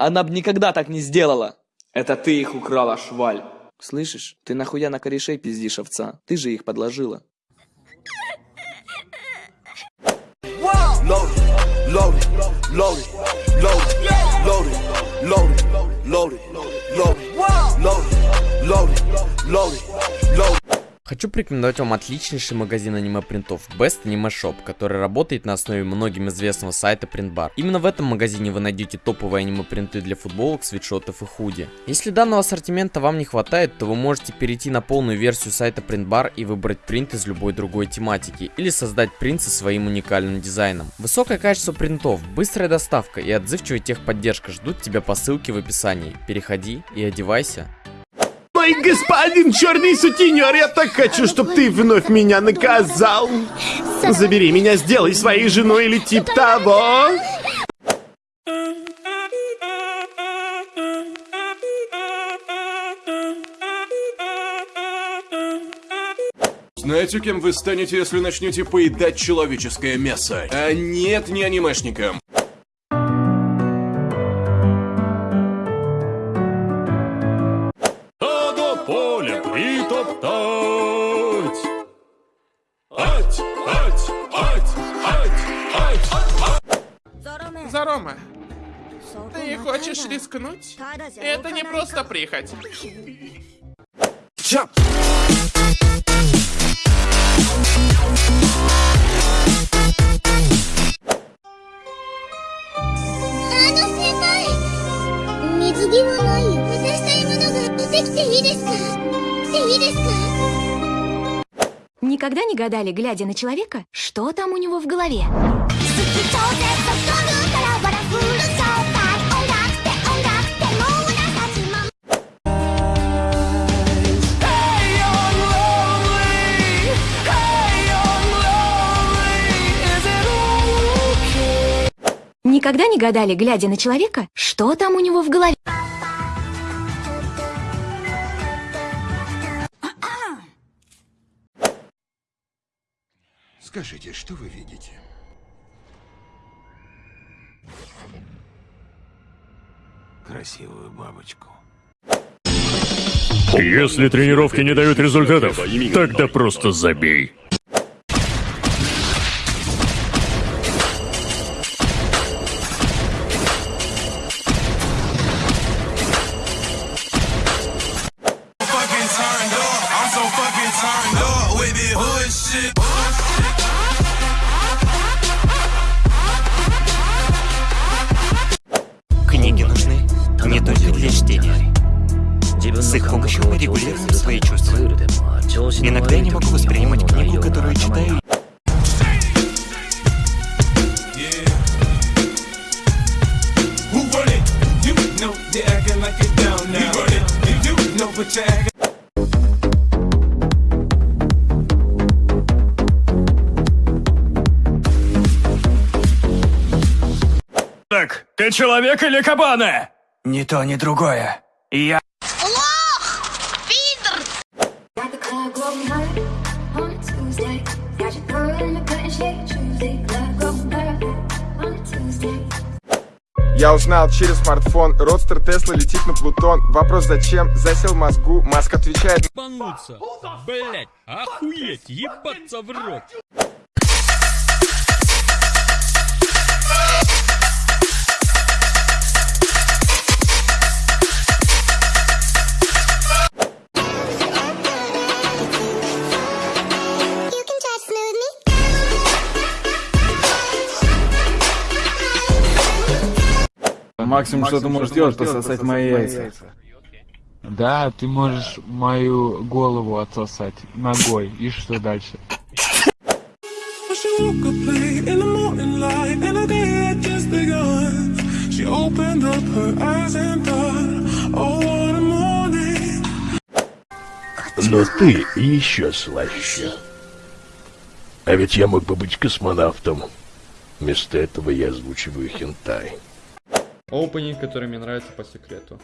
Она бы никогда так не сделала. Это ты их украла, шваль. Слышишь, ты нахуя на корешей пиздишь овца? Ты же их подложила. Loaded, loaded, loaded, loaded, Хочу порекомендовать вам отличнейший магазин аниме-принтов Best Anime Shop, который работает на основе многим известного сайта Printbar. Именно в этом магазине вы найдете топовые аниме-принты для футболок, свитшотов и худи. Если данного ассортимента вам не хватает, то вы можете перейти на полную версию сайта Printbar и выбрать принт из любой другой тематики, или создать принт со своим уникальным дизайном. Высокое качество принтов, быстрая доставка и отзывчивая техподдержка ждут тебя по ссылке в описании. Переходи и одевайся. Мой господин черный сутенер, я так хочу, чтобы ты вновь меня наказал. Забери меня, сделай своей женой или тип того. Знаете, кем вы станете, если начнете поедать человеческое мясо? А нет, не анимешником. Зарома, ты хочешь рискнуть? Это не просто прихоть. Jump. Никогда не гадали, глядя на человека, что там у него в голове? Никогда не гадали, глядя на человека, что там у него в голове? Скажите, что вы видите? Красивую бабочку. Если тренировки не дают результатов, тогда просто забей. регулируем свои чувства. Иногда я не могу воспринимать книгу, которую читаю, Так, ты человек или кабана? Ни то, ни другое. Я Я узнал через смартфон, родстер Тесла летит на Плутон. Вопрос зачем? Засел мозгу, Маск отвечает. Блять, охуеть, ебаться в рот! максимум, что ты можешь делать, пососать мои яйца. Да, ты можешь мою голову отсосать ногой. И что дальше? Но ты еще слаще. А ведь я мог бы быть космонавтом. Вместо этого я озвучиваю хентай. Опенинг, который мне нравится по секрету.